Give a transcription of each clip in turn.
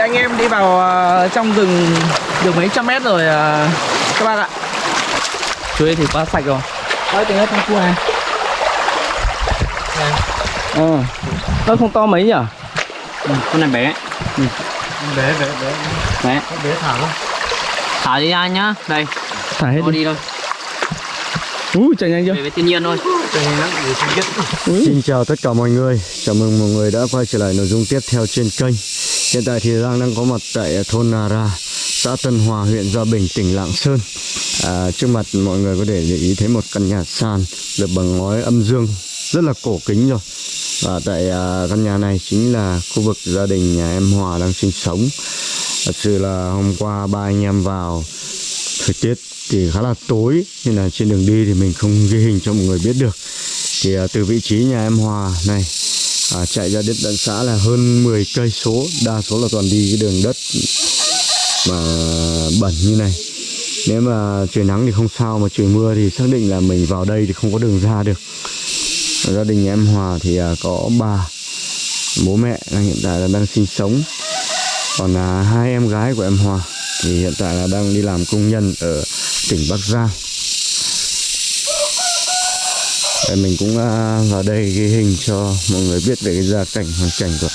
Anh em đi vào ờ, trong rừng được mấy trăm mét rồi ờ, các bác ạ. Chuối thì quá sạch rồi. Đấy tính hết trong khu này. Ờ. Nó không to mấy nhỉ? Ừ, con này bé. Bé bé bé. Bé bé thả luôn thả đi ra nhá. Đây. Thả hết đi. đi thôi. Ui chạy nhanh chưa? về với thiên nhiên thôi. Xin chào tất cả mọi người. Chào mừng mọi người đã quay trở lại nội dung tiếp theo trên kênh Hiện tại thì Giang đang có mặt tại thôn Nà Ra Xã Tân Hòa, huyện Gia Bình, tỉnh Lạng Sơn. À, Trước mặt mọi người có thể để ý thấy một căn nhà sàn Được bằng ngói âm dương Rất là cổ kính rồi. Và tại à, căn nhà này chính là khu vực gia đình nhà em Hòa đang sinh sống. Thật sự là hôm qua ba anh em vào Thời tiết thì khá là tối Nên là trên đường đi thì mình không ghi hình cho mọi người biết được. Thì à, từ vị trí nhà em Hòa này à, chạy ra đến tận xã là hơn 10 cây số đa số là toàn đi cái đường đất mà bẩn như này. Nếu mà trời nắng thì không sao mà trời mưa thì xác định là mình vào đây thì không có đường ra được. Ở gia đình nhà em Hòa thì à, có bà bố mẹ đang hiện tại là đang sinh sống. Còn là hai em gái của em Hòa thì hiện tại là đang đi làm công nhân ở tỉnh Bắc Giang. Để mình cũng à, vào đây ghi hình cho mọi người biết về cái gia cảnh, hoàn cảnh của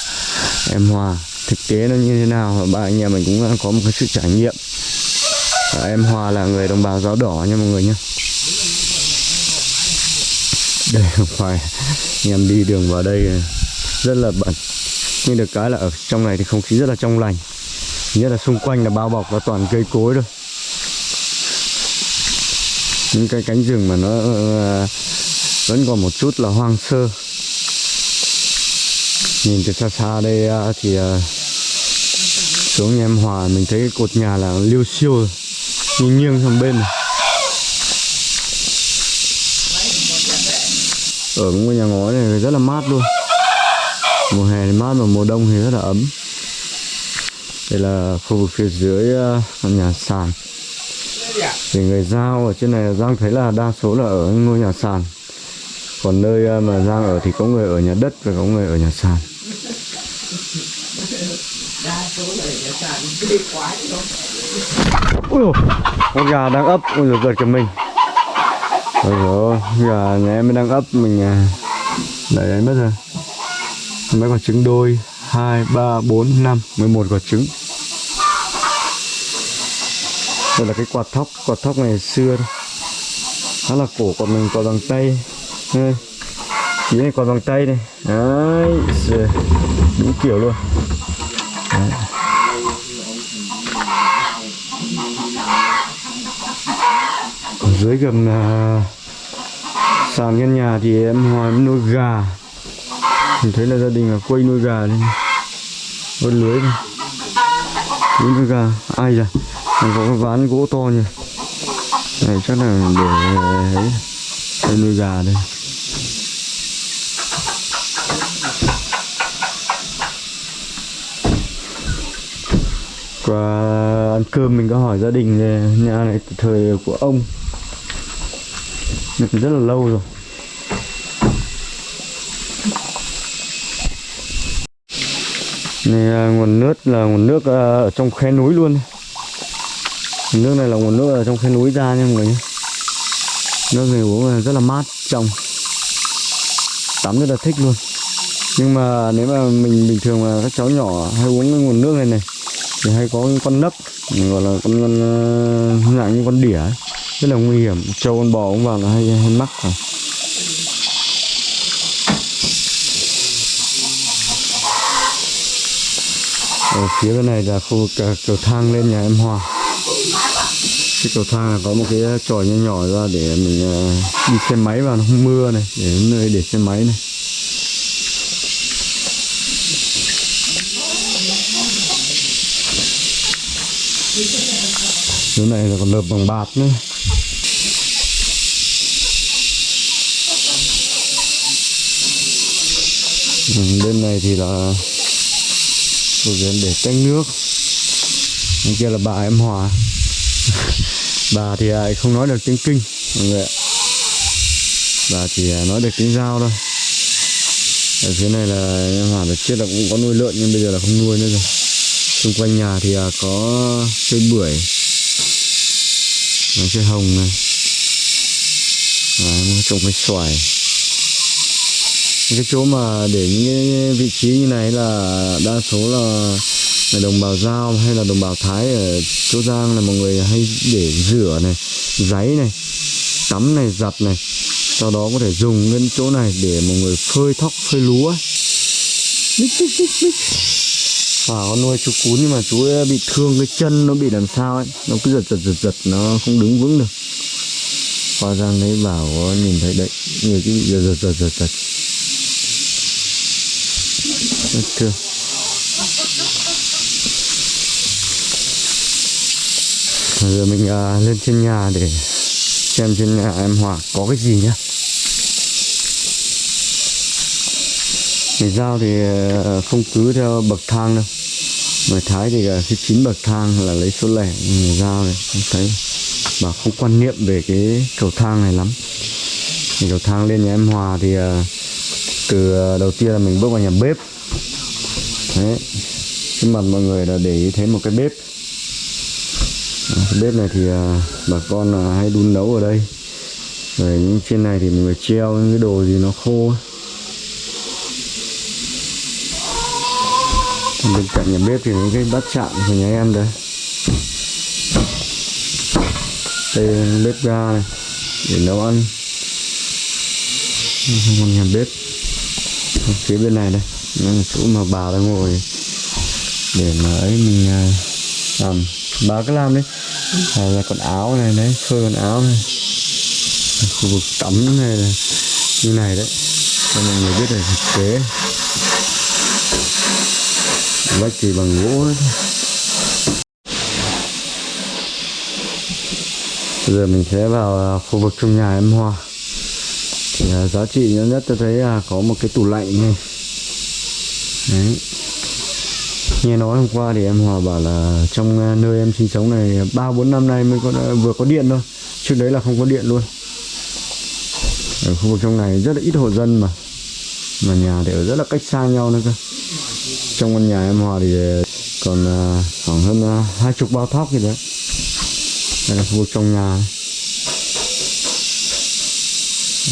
em Hòa. Thực tế nó như thế nào, và ba anh em mình cũng có một cái sự trải nghiệm. Và em Hòa là người đồng bào giáo đỏ nha mọi người nhé đây không phải anh em đi đường vào đây rất là bẩn. Nhưng được cái là ở trong này thì không khí rất là trong lành. Nhất là xung quanh là bao bọc là toàn cây cối thôi. Những cái cánh rừng mà nó ờ, vẫn còn một chút là hoang sơ. Nhìn từ xa xa đây à, thì à, xuống em Hòa, mình thấy cái cột nhà là liêu siêu nghiêng nghiêng sang bên này. ở cái ngôi nhà ngói này rất là mát luôn. Mùa hè thì mát mà mùa đông thì rất là ấm. Đây là khu vực phía dưới à, nhà sàn. Thì người giao ở trên này Giang thấy là đa số là ở ngôi nhà sàn còn nơi à, mà Giang ở thì có người ở nhà đất và có người ở nhà sàn. Ui dồi, con gà đang ấp, ôi giời giật cả mình. Ôi dồi, gà nhà em đang ấp mình à, Đẩy đấy mất rồi. Mấy quả trứng đôi 2, 3, 4, 5, 11 quả trứng. Đây là cái quạt thóc, quạt thóc ngày xưa Khá là cổ còn mình còn bằng tay đây. Chỉ này còn bằng tay này. Đấy Đúng kiểu luôn. Đấy. Ở dưới gầm là sàn căn nhà thì em hỏi em nuôi gà. Mình thấy là gia đình là quay nuôi gà đây vớt Có lưới này Đúng nuôi gà. Ai dạ Còn có cái ván gỗ to nhỉ? Này, chắc là để, ấy, nuôi gà đây. Và ăn cơm mình có hỏi gia đình về nhà này từ thời của ông. Được rất là lâu rồi. Này à, nguồn nước là nguồn nước à, ở trong khe núi luôn. Nguồn nước này là nguồn nước ở trong khe núi ra nha mọi người nhé. Nước này uống rất là mát, trong. Tắm rất là thích luôn. Nhưng mà nếu mà mình bình thường mà các cháu nhỏ hay uống cái nguồn nước này này thì hay có con nấc gọi là con, con ờ, dạng như con đỉa ấy. rất là nguy hiểm. Trâu con bò cũng vào là hay hay mắc phải ở phía bên này là khu vực ờ, cầu thang lên nhà em Hòa cái cầu thang là có một cái tròi nhỏ nhỏ ra để mình ờ, đi xe máy vào nó không mưa này để nơi để xe máy này. Chỗ này là còn lợp bằng bạt nữa. Ừ, bên này thì là Cô diễn để tách nước. Bên kia là bà em Hòa. Bà thì không nói được tiếng kinh, mọi người ạ. Bà chỉ nói được tiếng giao thôi. Ở phía này là em Hòa được chết là cũng có nuôi lợn, nhưng bây giờ là không nuôi nữa rồi. Xung quanh nhà thì à, có cây bưởi nó cây hồng này. Đấy, nó trồng cái xoài. Cái chỗ mà để những vị trí như này là đa số là, là đồng bào giao hay là đồng bào thái ở chỗ giang là mọi người hay để rửa này giấy này tắm này giặt này. Sau đó có thể dùng cái chỗ này để mọi người phơi thóc phơi lúa. Và con nuôi chú cún nhưng mà chú ấy bị thương cái chân nó bị làm sao ấy. Nó cứ giật giật giật giật nó không đứng vững được. Qua Giang đấy bảo nhìn thấy đấy Người cứ bị giật giật giật giật giật. Rất thương. Giờ mình à, lên trên nhà để xem trên nhà em Hòa có cái gì nhá. Người giao thì ờ, không cứ theo bậc thang đâu. Mà Thái thì khi cái chín bậc thang là lấy số lẻ Người giao này. Không thấy. Mà không quan niệm về cái cầu thang này lắm. Thì cầu thang lên nhà em Hòa thì ờ, từ đầu tiên là mình bước vào nhà bếp. Đấy. Trước mặt mọi người là để ý thấy một cái bếp. Cái bếp này thì bà con hay đun nấu ở đây. Rồi những trên này thì mọi người treo những cái đồ gì nó khô ấy. Bên cạnh nhà bếp thì những cái bát chạm của nhà em đây. Đây là bếp ga này để nấu ăn. Còn nhà bếp. Ở phía bên này đây nó là chỗ mà bà đang ngồi để mà ấy mình à, làm. Bà cứ làm đấy à, là còn áo này đấy phơi quần áo này. Khu vực tắm này là như này đấy. Cho mọi người biết là thực tế lá thì bằng gỗ đấy. Bây giờ mình sẽ vào à, khu vực trong nhà em Hoa. Thì à, giá trị nhất nhất tôi thấy là có một cái tủ lạnh này. Đấy. Nghe nói hôm qua thì em Hòa bảo là trong à, nơi em sinh sống này ba, bốn năm nay mới có vừa có điện thôi. Trước đấy là không có điện luôn. Ở khu vực trong này rất là ít hộ dân mà. Mà nhà thì ở rất là cách xa nhau nữa cơ trong căn nhà em Hòa thì ờ, còn ờ, khoảng hơn ờ, hai chục bao thóc gì đấy. Đây là khu vực trong nhà.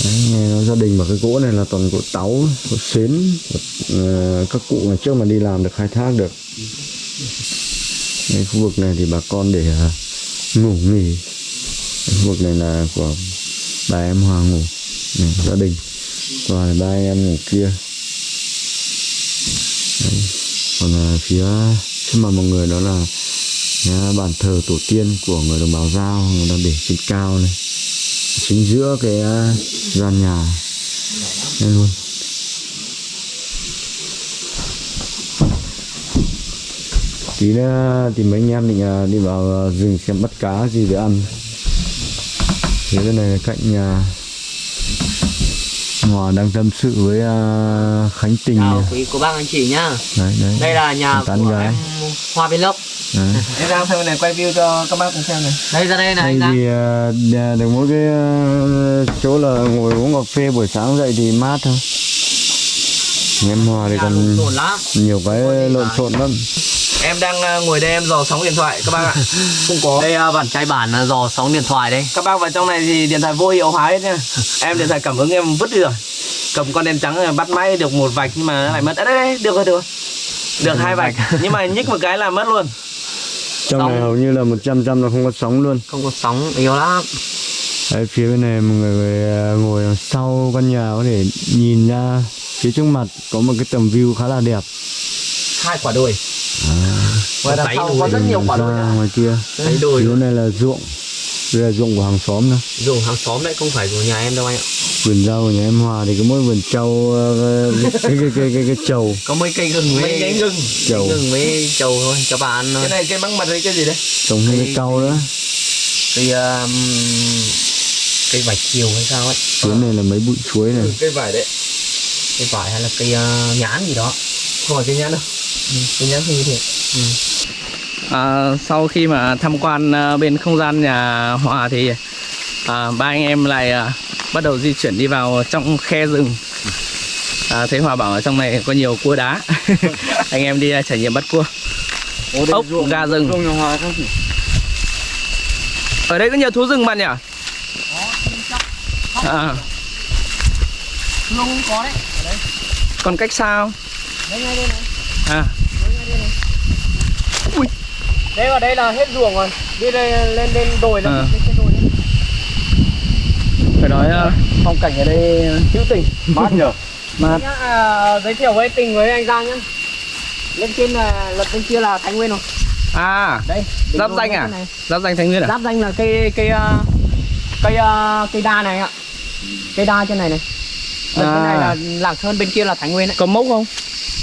Đấy, nghe nói gia đình mà cái gỗ này là toàn gỗ táo gỗ xến uh, các cụ ngày trước mà đi làm được khai thác được. Đấy, khu vực này thì bà con để ngủ nghỉ. Đấy, khu vực này là của bà em Hòa ngủ này, gia đình. Còn ba em ngủ kia. Đấy. còn à, phía trước mặt mọi người đó là nhà bàn thờ tổ tiên của người đồng bào giao người ta để trên cao này chính giữa cái à, gian nhà đây luôn tí nữa thì mấy anh em định à, đi vào à, rừng xem bắt cá gì để ăn phía bên này là cạnh nhà Hòa đang tâm sự với à, Khánh Tình Chào này. quý cô bác anh chị nhá. Đấy đấy. Đây là nhà Tán của gái. em Hoa đấy. Em ra sang bên này quay view cho các bác cùng xem này. Đây ra đây này anh thì nhà được mỗi cái à, chỗ là ngồi uống cà phê buổi sáng dậy thì mát thôi. Em Hòa thì còn nhiều cái lộn xộn lắm Em đang à, ngồi đây em dò sóng điện thoại các bác ạ. Không có. Đây à, bản trai bản là dò sóng điện thoại đây. Các bác vào trong này thì điện thoại vô hiệu hóa hết nha Em điện thoại cảm ứng em vứt đi rồi. Cầm con đèn trắng bắt máy được một vạch nhưng mà nó lại mất. À, đây, đây, được rồi được rồi. Được hai vạch. Nhưng mà nhích một cái là mất luôn. Trong này Sóng. hầu như là 100 trăm là không có sóng luôn. Không có sóng yếu lắm. Đấy, phía bên này mọi người ngồi đằng sau căn nhà có thể nhìn ra. Phía trước mặt có một cái tầm view khá là đẹp. Hai quả đồi Ngoài đằng sau có rất nhiều quả đồi nữa. ngoài kia. Thấy đồi phía này là ruộng. Đây là ruộng của hàng xóm nữa Dùng hàng xóm đấy không phải của nhà em đâu anh ạ. Vườn rau của nhà em Hòa thì có mỗi vườn trâu ờ, cái cái cái cái, cái, cái trầu. Có mấy cây gừng với Mấy nhánh gừng. Trầu. Gừng với trầu thôi cho bà ăn thôi. Cái này cây măng mật hay cái gì đấy? Trồng Cây- cau nữa Cây um, cây vải chiều hay sao ấy. Phía này là mấy bụi chuối này. Cây vải đấy. Cây vải hay là cây uh, nhãn gì đó. Không phải cây nhãn đâu Cây nhãn không thế Ừ. à, Sau khi mà tham quan à, bên không gian nhà Hòa thì à, ba anh em lại à, bắt đầu di chuyển đi vào trong khe rừng à, Thấy Hòa bảo ở trong này có nhiều cua đá Anh em đi à, trải nghiệm bắt cua ốc gà rừng Ruộng nhà Hòa không? ở đây có nhiều thú rừng bạn nhỉ à, Luôn có đấy. còn cách sao Đây ngay đây này. À Đây vào đây là hết ruộng rồi. Đi đây lên lên đồi lên, À. lên trên đồi lên. phải nói ờ, phong cảnh ở đây hữu tình Mát nhở? mà Nhá, à, giới thiệu với tình với anh Giang nhá. Lên trên là lật bên kia là Thái Nguyên rồi. à Đây. giáp danh bên à giáp danh thanh nguyên à Giáp danh là cây cây cây cây đa này ạ. Cây đa trên này này. Ở À. bên này là Lạng Sơn bên kia là Thái Nguyên đấy. có mốc không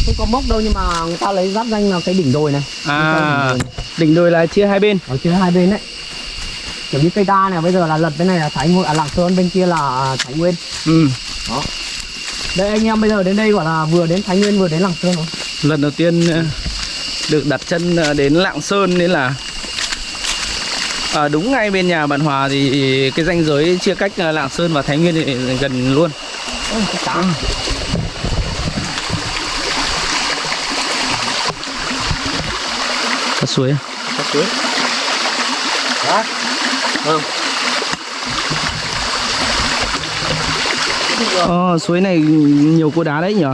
Không có mốc đâu nhưng mà người ta lấy giáp danh là cái đỉnh đồi này. à đỉnh đồi là chia hai bên Ở trên hai bên đấy. Kiểu như cây đa này bây giờ là lật bên này là Thái Nguyên, à Lạng Sơn bên kia là Thái Nguyên. ừ Đây anh em bây giờ đến đây gọi là vừa đến Thái Nguyên vừa đến Lạng Sơn rồi. lần đầu tiên ờ, được đặt chân ờ, đến lạng sơn nên là à, đúng ngay bên nhà bạn hòa thì cái ranh giới chia cách ờ, lạng sơn và thái nguyên thì gần luôn Ôi, cái cá. suối à? Có suối. Đó. Vâng. Ờ, suối này nhiều cua đá đấy nhỉ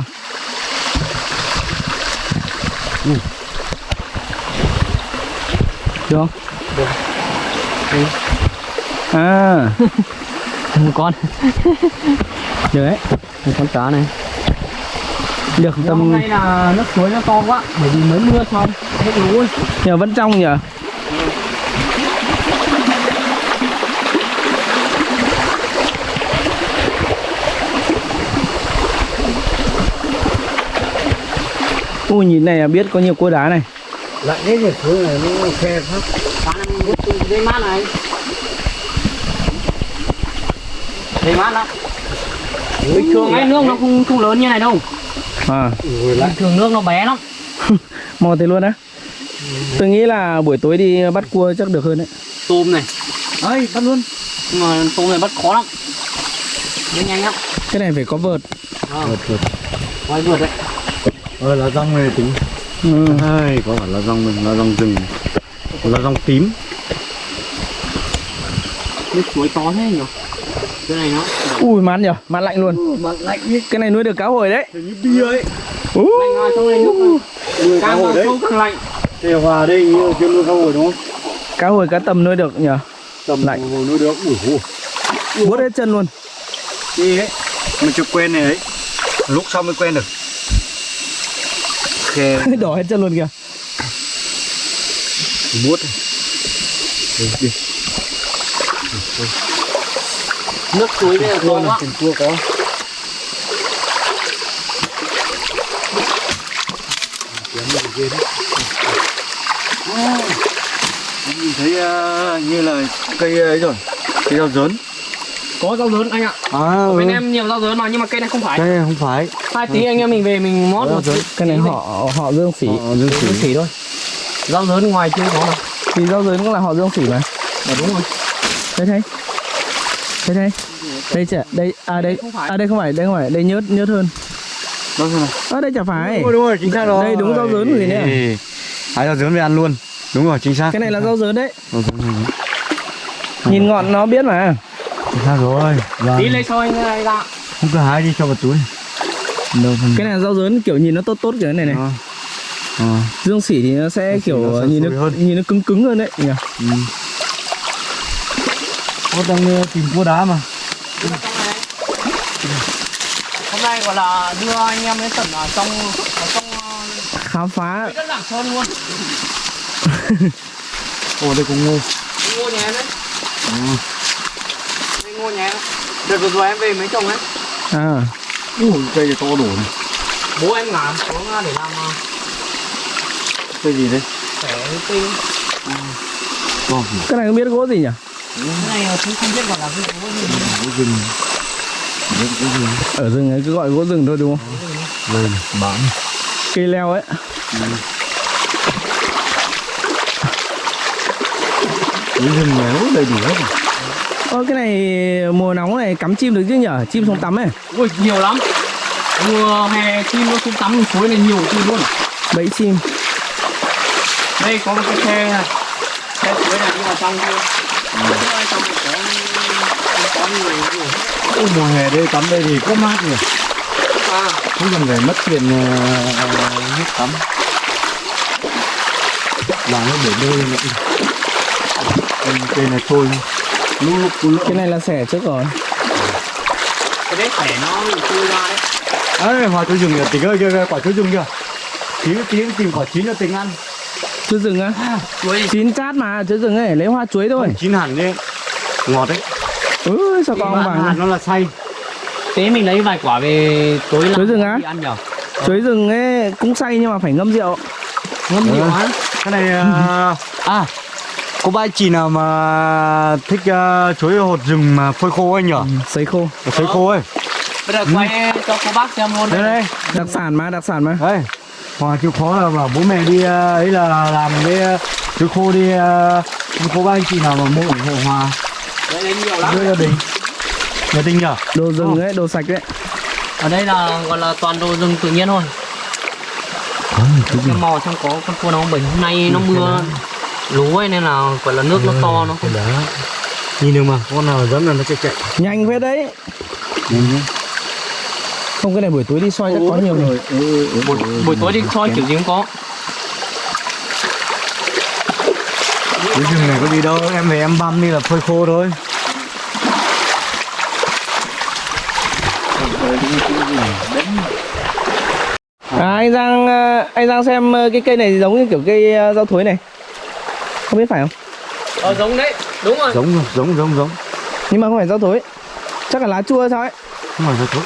được không Được. à Một con. được đấy Một con cá này. được Hôm tầm nay là nước suối nó to quá bởi vì mới mưa xong. Nhờ vẫn trong nhỉ Ui nhìn này là biết có nhiều cua đá này Lại đấy thì thứ này nó khe từ dây mát này. Dây mát lắm. Bình thường ấy nước nó không không lớn như này đâu. à. Bình thường nước nó bé lắm. mò thế luôn á tôi nghĩ là buổi tối đi bắt cua chắc được hơn đấy Tôm này. ấy bắt luôn Nhưng mà tôm này bắt khó lắm. Nó nhanh lắm. cái này phải có vợt Ờ, Vượt vượt. quay vượt đấy. Ờ là rong này tính. ừ. Ai, có phải là rong mình, là rong rừng. Là rong tím. Nước suối to thế nhỉ? Cái này nó ui mát nhở mát lạnh luôn mà lạnh như cái này nuôi được cá hồi đấy Như bia ấy. Ú. lạnh vào trong này nước càng vào sâu càng lạnh. Thì hòa đây như chưa nuôi cá hồi đúng không? cá hồi cá tầm nuôi được nhở Tầm Lạnh. hồi nuôi được. Ui ui. vuốt hết chân luôn Đi ấy. Mình chưa quen này ấy. Lúc sau mới quen được. Khe đỏ hết chân luôn kìa muốt. Đi đi. Nước suối giờ to quá. Tiền cua có. Kiếm được ghê đấy. À, Nhìn thấy ờ, như là cây ấy rồi. Cây rau dớn. Có rau dớn anh ạ. À, Bên em nhiều rau dớn mà nhưng mà cây này không phải. Cây này không phải. Hai tí anh em mình về mình mót Rau một dớn. cái này họ họ dương sỉ Họ dương sỉ. xỉ thôi. Rau dớn ngoài chưa có mà. thì rau dớn cũng là họ dương sỉ mà Dạ đúng rồi. đây thấy đây thấy đây chả đây à đây Không phải. à đây không phải đây không phải đây nhớt nhớt hơn Đâu nào. à đây chả phải Đúng rồi, đúng rồi, chính xác rồi. Đây đúng rau dớn rồi nè. Hái rau dớn về ăn luôn. Đúng rồi, chính xác. cái này là rau dớn đấy Rau dớn này. nhìn ngọn nó biết mà Chính xác rồi. Vâng. Tí lấy cho anh này ra. Không cứ hái đi cho vào túi. Đâu cái này là rau dớn kiểu nhìn nó tốt tốt kiểu này này Ờ. Ờ. dương sỉ thì nó sẽ Dương sỉ kiểu nó sẽ nhìn nó hơn. nhìn nó cứng cứng hơn đấy nhỉ Ừ. Có đang ờ, tìm cua đá mà. Hôm nay gọi là đưa anh em đến tận ở trong ở trong khám phá đất Lạng Sơn luôn. Ồ đây cũng ngô. Ngô nhà em đấy. Ừ. Đây ngô nhà em. Đợt vừa rồi em về mấy chồng ấy. à Ui, cây này to đổ này. Bố em ngả xuống để làm ờ, Cây gì đấy? xẻ tinh. To. cái này không biết gỗ gì nhỉ Cái này cũng không biết gọi là cái gỗ gì. Gỗ rừng. Ở rừng ấy cứ gọi gỗ rừng thôi đúng không Lên, bán. cây leo ấy Gỗ rừng này nó đầy đủ hết. Ơ cái này mùa nóng này cắm chim được chứ nhở? Chim xuống tắm ấy. Ui nhiều lắm. Mùa hè chim nó xuống tắm suối này nhiều chim luôn. bẫy chim. Đây có một cái xe này. Xe chuối này đi vào trong kia. Ở trong này có có người gì Ôi, mùa hè đây tắm đây thì có mát nhỉ? À. Không cần phải mất tiền uh, nước tắm. Làm nó để bơi nữa cây này thôi. Lúc lúc lúc cái này là xẻ trước rồi. Cái đấy xẻ nó chui ra đấy. Ấy hòa chuối rừng kìa tỉnh ơi kia, quả chuối rừng kìa. Tí tí tìm quả chín cho tỉnh ăn. Chuối rừng á? Chuối. Chín chát mà chuối rừng ấy lấy hoa chuối thôi. Chín hẳn đi ngọt đấy. Ừ sao con Mà vàng hạt nó là say thế mình lấy vài quả về tối là Chuối rừng á? ăn nhở? Chuối rừng ấy cũng say nhưng mà phải ngâm rượu. Ngâm nhiều á? Cái này à, à có ba chị nào mà thích uh, chuối hột rừng mà phơi khô anh nhở sấy khô. Sấy khô ấy. Bây giờ quay cho cô bác xem luôn đây đây. Đặc sản mà đặc sản mà. Đây. Hòa chịu khó là bảo bố mẹ đi ờ, ấy là làm cái uh, chuối khô đi uh, có ba anh chị nào mà mua ủng hộ hòa đây lấy nhiều lắm. Đưa gia đình. Gia đình nhở đồ rừng ấy đồ sạch đấy ở đây là gọi là toàn đồ rừng tự nhiên thôi. Cái mò trong có con cua nó bệnh hôm nay nó mưa lú ấy nên là gọi là nước nó to nó không đá nhìn được mà con nào dám là nó chạy chạy. Nhanh phết đấy không cái này buổi tối đi soi chắc có nhiều người buổi, buổi tối đi soi kiểu gì cũng có. Chuối rừng này có gì đâu em về em băm đi là phơi khô thôi. À anh giang ờ, anh giang xem ờ, cái cây này giống như kiểu cây ờ, rau thối này không biết phải không? Ờ giống đấy. Đúng rồi. Giống giống giống giống. Nhưng mà không phải rau thối. Chắc là lá chua hay sao ấy không phải thôi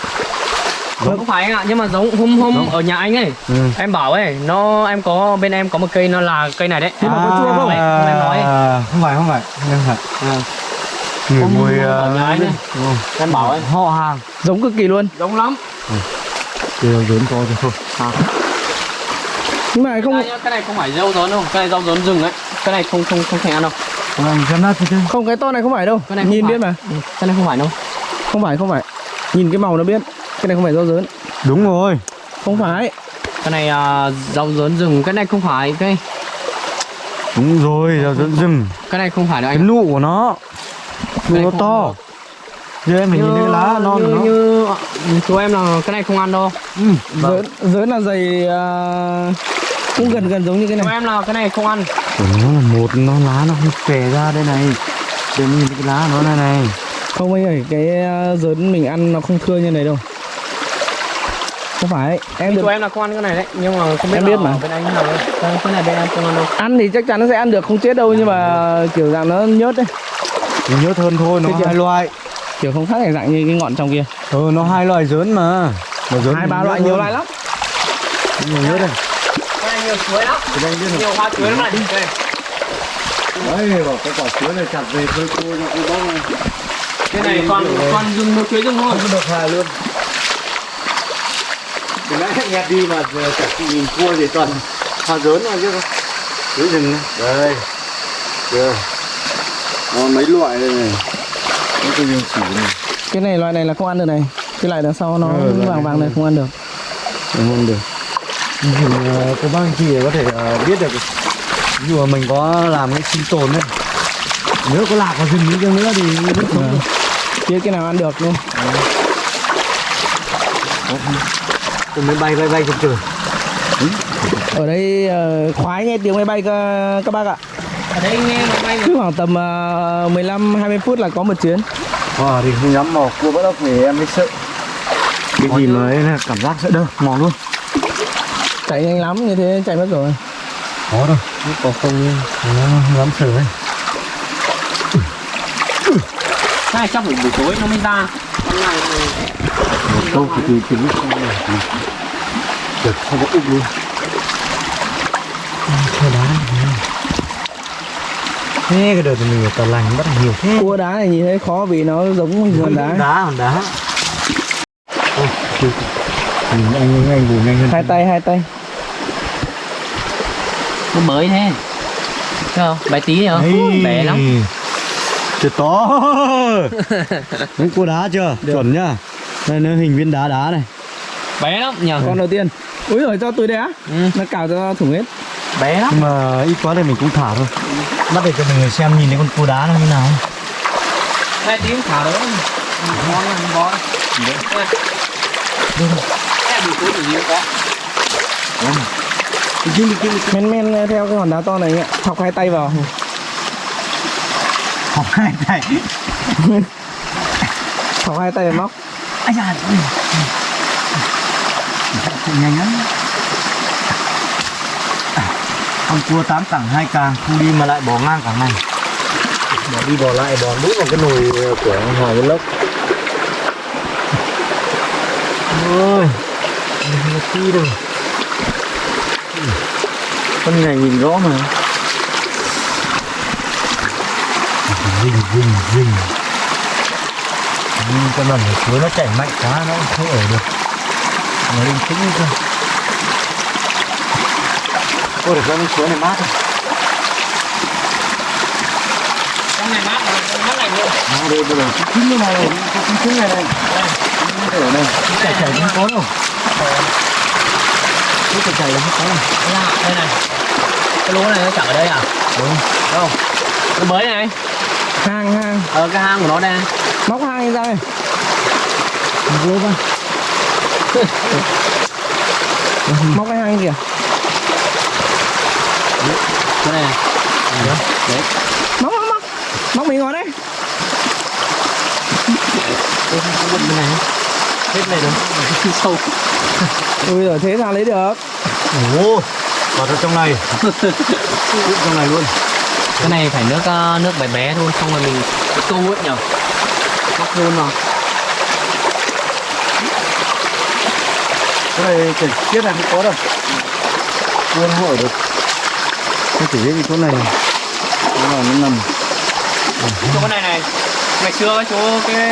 không phải anh ạ nhưng mà giống hôm hôm ở nhà anh ấy. Ừ. em bảo ấy nó em có bên em có một cây nó là cây này đấy. Nhưng mà có chua không? Không, em nói. ấy. À, không phải không phải không phải. À. người Hôm mùi ở nhà anh ấy. đúng không? em bảo ấy. Họ hàng. Giống cực kỳ luôn. Giống lắm. Đều lớn to rồi thôi. Nhưng mà không Đây nhá, cái này không phải rau dớn đâu cái này rau dớn rừng ấy cái này không không không thể ăn đâu. Nát chứ. Không cái to này không phải đâu. Cái này nhìn phải. biết mà. Ừ, cái này không phải đâu. Không phải không phải. Nhìn cái màu nó biết. Cái này không phải rau dớn. Đúng rồi. Không phải. Cái này à, rau dớn rừng. Cái này không phải cái đúng rồi rau dẫn rừng. Cái này không phải đâu cái anh nụ của nó. Nụ nó to. giờ em mình nhìn thấy cái lá non như, của nó. như chú em là cái này không ăn đâu. Ừ. dớn dớn là dày à, cũng gần gần giống như cái này. Em là cái này không ăn. Của nó là một nó lá nó không xòe ra đây này. Để nhìn cái lá của nó này này. Không anh ơi cái dớn mình ăn nó không thưa như này đâu. Không phải em được chú em là không ăn cái này đấy nhưng mà không biết Em biết mà. bên anh nào đấy cái này bên em không ăn đâu. Ăn thì chắc chắn nó sẽ ăn được không chết đâu nhưng mà kiểu dạng nó nhớt đấy. Mình nhớ hơn thôi nó hai loại. Kiểu không khác dạng như cái ngọn trong kia. Ừ nó hai loại dớn mà. Mà dớn hai thì ba nhớt loại nhiều loại lắm. Nhiều nhớ đây nhiều chuối lắm. Nhiều hoa chuối lắm này. Đây. Đấy bảo cái quả chuối này chặt về phơi khô cho cô bác này. Cái này toàn toàn rừng một chuối rừng thôi. Không được hà luôn. Từ nãy nghe đi mà giờ chặt chị nhìn cua thì toàn hoa dớn thôi chứ. Không chuối rừng này. đây. Chưa. Nó mấy loại đây này? Nó cái riêng chỉ này. Cái này loại này là không ăn được này. Cái loại đằng sau nó Ừ, vàng này vàng này không ăn được. không ăn được thì uh, cô bác anh chị có thể ờ, biết được dụ mà mình có làm cái sinh tồn đấy nếu có lạc vào rừng đi chăng nữa thì sống được. Kia cái nào ăn được luôn. Tôi mới bay bay bay trên trời. Ở đây ờ, khoái nghe tiếng máy bay các, các bác ạ. Ở đây nghe máy bay cứ khoảng tầm uh, 15 20 phút là có một chuyến. Ờ thì không dám mò cua bắt ốc thì em mới sợ. Cái gì mà ấy là cảm giác sợ đâu, mò luôn chạy nhanh lắm như thế chạy mất rồi. Có đâu, nó có không nó không dám sợ ấy chắc phải buổi tối nó mới ra? Con này thì Một câu thì tính không được Được, không có úp luôn. Chơi đá Thế cái đợt thì mình ở tà lành bắt nhiều thế. Cua đá này nhìn thấy khó vì nó giống hòn đá. Đá, hòn đá. Ôi, anh anh bù nhanh hơn. Hai tay hai tay nó mới thế. Thấy không? Bé tí nữa Đấy. bé lắm. Tuyệt to. Đúng cua đá chưa? Chuẩn nhá. Đây nó hình viên đá đá này. Bé lắm. Nhờ. Con đầu tiên. Úi rồi cho tôi đấy á ừ. nó cào cho thủng hết. Bé lắm. Nhưng mà ít quá thì mình cũng thả thôi. Bắt để cho mọi người xem nhìn thấy con cua đá nó như nào. Hai tiếng thả đó ngon lắm bó em bị túi nhiều có men men theo cái hòn đá to này ạ. Thọc hai tay vào. Học hai tay. Thọc hai tay vào móc. Ai da nhanh lắm. Con cua tám cẳng hai càng không đi mà lại bỏ ngang cẳng này bỏ đi bỏ lại bỏ mũi vào cái nồi của hòa vlog ôi không có khi con này nhìn rõ mà. Rình rình rình nhưng con lần ở suối nó chảy mạnh quá nó không ở được. Nó linh tĩnh cơ. Ôi được con suối này mát rồi. Này mát mát lạnh luôn à, đây bây giờ cái trứng này. Này cái trứng này này. Đây ở đây cái chảy chảy không có đâu cái chảy chảy là không có đâu đây này. Cái lúa này nó chở ở đây à? Đúng. Không? Nó mới này. Hang hang. Ờ cái hang của nó đây. Móc hang ra đây. Vô ra. Móc cái hang kìa. Cái này. Đấy. Móc móc móc. Móc mình ngồi đây. Bên này hết này đâu sâu. Ui rồi thế sao lấy được. Ồ vào trong trong này. Trong này luôn. Cái này phải nước ờ, nước bé bé thôi xong rồi mình cái câu ấy nhở móc luôn mà. Cái này chảy tiết này không có đâu. Luôn không ở được. Nó chỉ biết cái chỗ này. Nó là nó nằm. Chỗ này này ngày xưa cái chỗ cái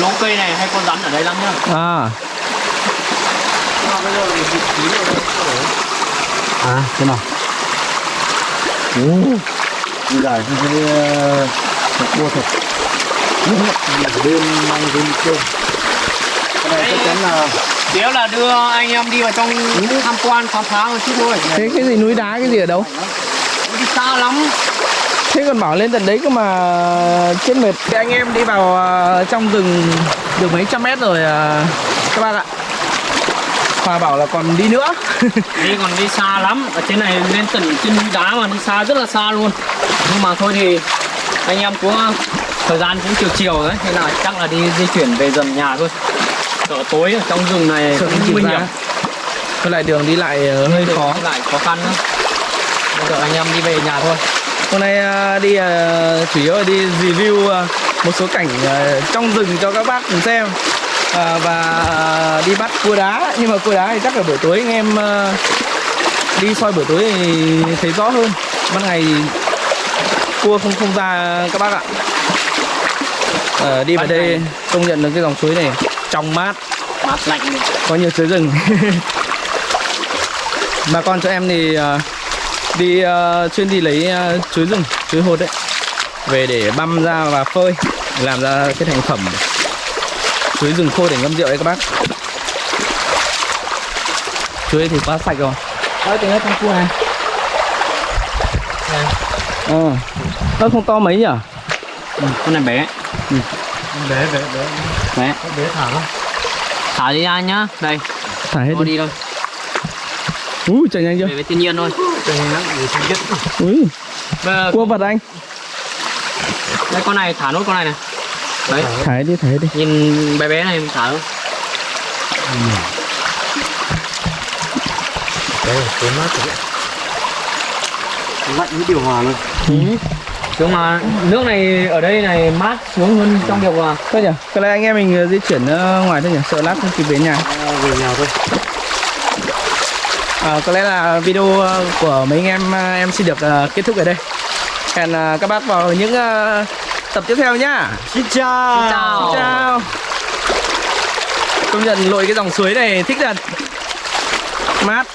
lỗ cây này hay con rắn ở đây lắm nhá. À. À thế nào? Thấy uh, thật cua thật. Đêm mang đến chơi cái này chắc chắn là Nếu là đưa anh em đi vào trong tham quan khám phá một chút thôi. Thế cái gì núi đá cái gì ở đâu? Đi xa lắm thế còn bảo lên tận đấy cơ mà chết mệt. Thế anh em đi vào ờ, trong rừng được mấy trăm mét rồi ờ, các bác ạ. Hòa bảo là còn đi nữa. Đi còn đi xa lắm. Ở trên này lên tận trên núi đá mà đi xa rất là xa luôn. Nhưng mà thôi thì anh em cũng thời gian cũng chiều chiều đấy. Thế là chắc là đi di chuyển về dần nhà thôi. Sợ tối ở trong rừng này Sợ cũng nguy hiểm. Với lại đường đi lại ờ, hơi khó. lại khó khăn nữa Bây giờ anh em đi về nhà thôi Hôm nay ờ, đi ờ, chủ yếu là đi review ờ, một số cảnh trong rừng cho các bác cùng xem. Và đi bắt cua đá. Nhưng mà cua đá thì chắc là buổi tối anh em đi soi buổi tối thì thấy rõ hơn. Ban ngày thì cua không không ra các bác ạ. Ờ, Đi vào đây công nhận được cái dòng suối này trong mát. Mát lạnh. Có nhiều suối rừng. Bà con cho em thì đi ờ, chuyên đi lấy ờ, chuối rừng chuối hột đấy. Về để băm ra và phơi làm ra cái thành phẩm chuối rừng khô để ngâm rượu đấy các bác. Chuối thì quá sạch rồi. Đấy tính hết con cua này. Ờ. Nó không to mấy nhỉ? Con này bé. Bé bé bé. Bé. Bé thả lắm Thả đi ra nhá. Đây. Thả hết đi. đi thôi. Ui chạy nhanh chưa? Về với thiên nhiên thôi ui giờ cua vật anh. Đây con này thả nốt con này này. Đấy. Thả đi thả đi. Nhìn bé bé này mình thả thôi. Đây cuốn mát rồi lạnh với điều hòa luôn. Nhưng mà nước này ở đây này mát xuống hơn trong điều hòa. Thôi nhỉ, có lẽ anh em mình ờ, di chuyển ra ngoài thôi nhỉ, sợ lát không kịp về nhà. à, về nhà thôi À, có lẽ là video ờ, của mấy anh em ờ, em xin được ờ, kết thúc ở đây. Hẹn ờ, các bác vào những ờ, tập tiếp theo nhá. xin chào Xin chào. Xin chào. Công nhận lội cái dòng suối này thích thật. Mát.